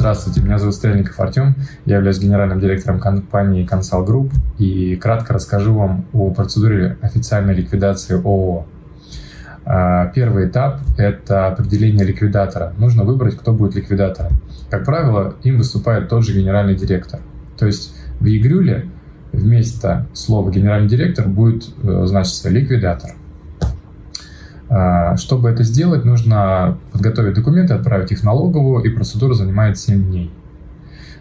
Здравствуйте, меня зовут Стрельников Артем, я являюсь генеральным директором компании Consal Group и кратко расскажу вам о процедуре официальной ликвидации ООО. А, первый этап – это определение ликвидатора. Нужно выбрать, кто будет ликвидатором. Как правило, им выступает тот же генеральный директор. То есть в ЕГРЮЛе вместо слова «генеральный директор» будет э, значиться «ликвидатор». А, чтобы это сделать, нужно подготовить документы, отправить их в налоговую, и процедура занимает 7 дней.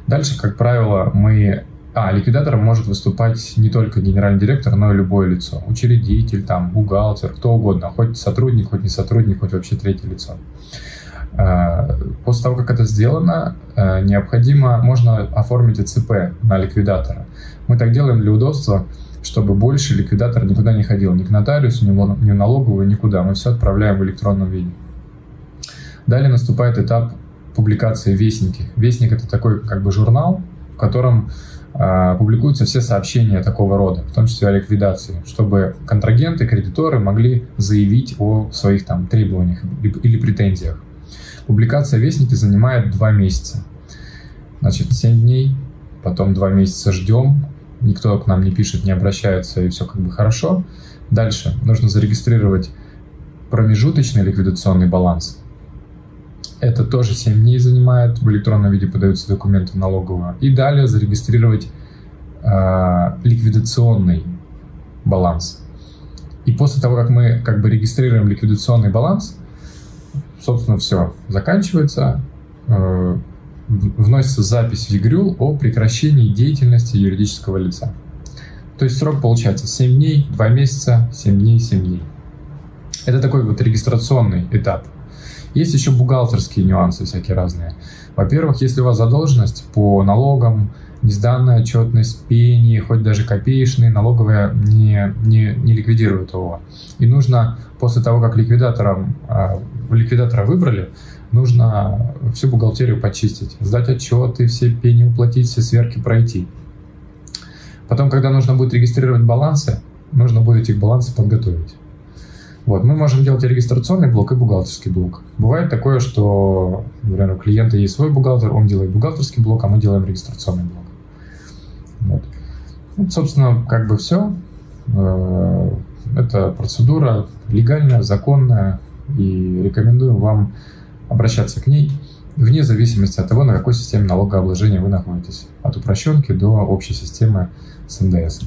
Дальше, как правило, мы... А, ликвидатором может выступать не только генеральный директор, но и любое лицо. Учредитель, там, бухгалтер, кто угодно. Хоть сотрудник, хоть не сотрудник, хоть вообще третье лицо. А, после того, как это сделано, а, необходимо, можно оформить ЭЦП на ликвидатора. Мы так делаем для удобства, чтобы больше ликвидатор никуда не ходил, ни к нотариусу, ни в налоговую, никуда. Мы все отправляем в электронном виде. Далее наступает этап публикации Вестники. Вестник — это такой как бы журнал, в котором э, публикуются все сообщения такого рода, в том числе о ликвидации, чтобы контрагенты, кредиторы могли заявить о своих там требованиях или претензиях. Публикация Вестники занимает два месяца. Значит, 7 дней, потом два месяца ждем, никто к нам не пишет, не обращается, и все как бы хорошо. Дальше нужно зарегистрировать промежуточный ликвидационный баланс. Это тоже 7 дней занимает, в электронном виде подаются документы в налоговую. И далее зарегистрировать э, ликвидационный баланс. И после того, как мы как бы регистрируем ликвидационный баланс, собственно, все, заканчивается. Э, вносится запись в ЕГРЮЛ о прекращении деятельности юридического лица. То есть срок получается 7 дней, 2 месяца, 7 дней, 7 дней. Это такой вот регистрационный этап. Есть еще бухгалтерские нюансы всякие разные. Во-первых, если у вас задолженность по налогам, несданная отчетность, пени, хоть даже копеечные, налоговая не, не, не ликвидирует его. И нужно после того, как ликвидатором, э, ликвидатора выбрали, нужно всю бухгалтерию почистить, сдать отчеты, все пени уплатить, все сверки пройти. Потом, когда нужно будет регистрировать балансы, нужно будет эти балансы подготовить. Вот, мы можем делать и регистрационный блок, и бухгалтерский блок. Бывает такое, что, например, у клиента есть свой бухгалтер, он делает бухгалтерский блок, а мы делаем регистрационный блок. Вот собственно, как бы все. Э, это процедура легальная, законная, и рекомендуем вам обращаться к ней вне зависимости от того, на какой системе налогообложения вы находитесь, от упрощенки до общей системы с НДС.